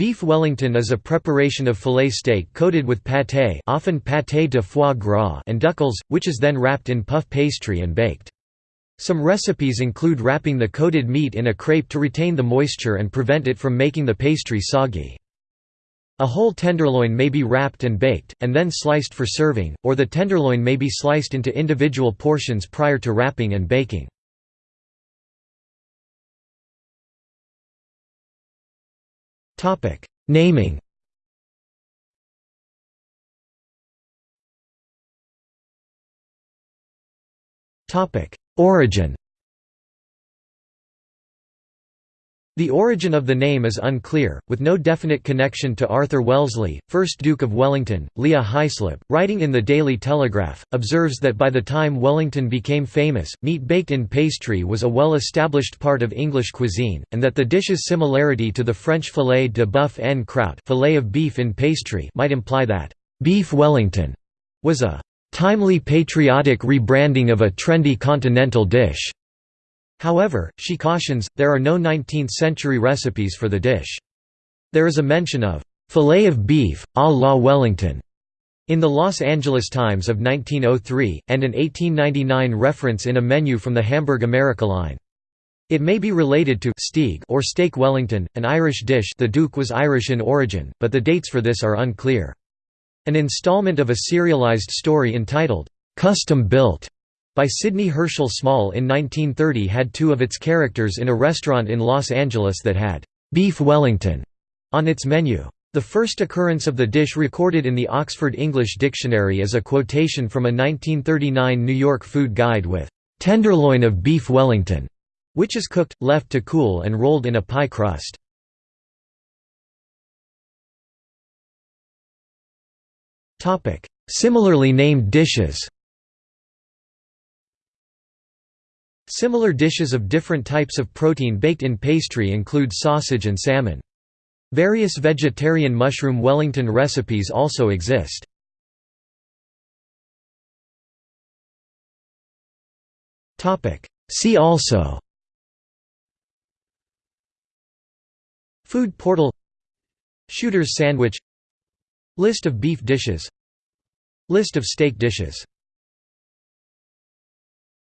Beef Wellington is a preparation of filet steak coated with pâté often pâté de foie gras and duxelles, which is then wrapped in puff pastry and baked. Some recipes include wrapping the coated meat in a crepe to retain the moisture and prevent it from making the pastry soggy. A whole tenderloin may be wrapped and baked, and then sliced for serving, or the tenderloin may be sliced into individual portions prior to wrapping and baking. Naming Topic: Origin The origin of the name is unclear, with no definite connection to Arthur Wellesley, 1st Duke of Wellington. Leah Hyslop, writing in the Daily Telegraph, observes that by the time Wellington became famous, meat baked in pastry was a well-established part of English cuisine, and that the dish's similarity to the French filet de bœuf en croûte filet of beef in pastry might imply that «beef Wellington» was a «timely patriotic rebranding of a trendy continental dish». However, she cautions, there are no 19th-century recipes for the dish. There is a mention of «filet of beef, à la Wellington» in the Los Angeles Times of 1903, and an 1899 reference in a menu from the Hamburg America line. It may be related to Steak or Steak Wellington, an Irish dish the Duke was Irish in origin, but the dates for this are unclear. An installment of a serialized story entitled, "'Custom Built' by Sidney Herschel Small in 1930 had two of its characters in a restaurant in Los Angeles that had «beef Wellington» on its menu. The first occurrence of the dish recorded in the Oxford English Dictionary is a quotation from a 1939 New York food guide with «tenderloin of beef Wellington», which is cooked, left to cool and rolled in a pie crust. Similarly named dishes Similar dishes of different types of protein baked in pastry include sausage and salmon. Various vegetarian mushroom Wellington recipes also exist. See also Food portal Shooter's sandwich List of beef dishes List of steak dishes